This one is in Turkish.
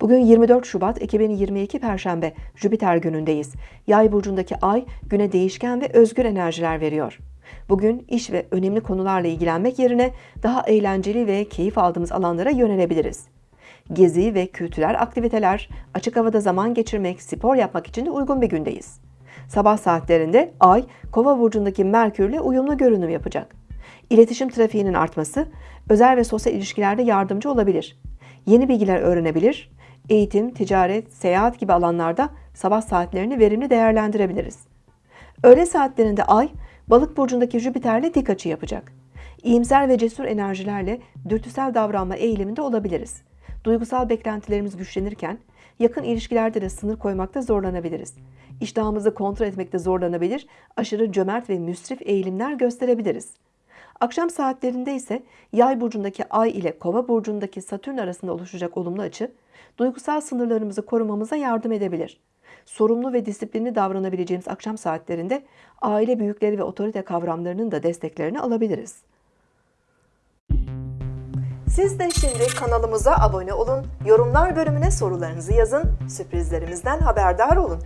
Bugün 24 Şubat 2022 Perşembe Jüpiter günündeyiz. Yay burcundaki ay güne değişken ve özgür enerjiler veriyor. Bugün iş ve önemli konularla ilgilenmek yerine daha eğlenceli ve keyif aldığımız alanlara yönelebiliriz. Gezi ve kültürel aktiviteler, açık havada zaman geçirmek, spor yapmak için de uygun bir gündeyiz. Sabah saatlerinde Ay, Kova burcundaki Merkürle uyumlu görünüm yapacak. İletişim trafiğinin artması, özel ve sosyal ilişkilerde yardımcı olabilir. Yeni bilgiler öğrenebilir, eğitim, ticaret, seyahat gibi alanlarda sabah saatlerini verimli değerlendirebiliriz. Öğle saatlerinde Ay, Balık burcundaki Jüpiter'le dik açı yapacak. İyimser ve cesur enerjilerle dürtüsel davranma eğiliminde olabiliriz. Duygusal beklentilerimiz güçlenirken yakın ilişkilerde de sınır koymakta zorlanabiliriz. İştahımızı kontrol etmekte zorlanabilir, aşırı cömert ve müsrif eğilimler gösterebiliriz. Akşam saatlerinde ise Yay burcundaki Ay ile Kova burcundaki Satürn arasında oluşacak olumlu açı, duygusal sınırlarımızı korumamıza yardım edebilir. Sorumlu ve disiplinli davranabileceğimiz akşam saatlerinde aile büyükleri ve otorite kavramlarının da desteklerini alabiliriz. Siz de şimdi kanalımıza abone olun, yorumlar bölümüne sorularınızı yazın, sürprizlerimizden haberdar olun.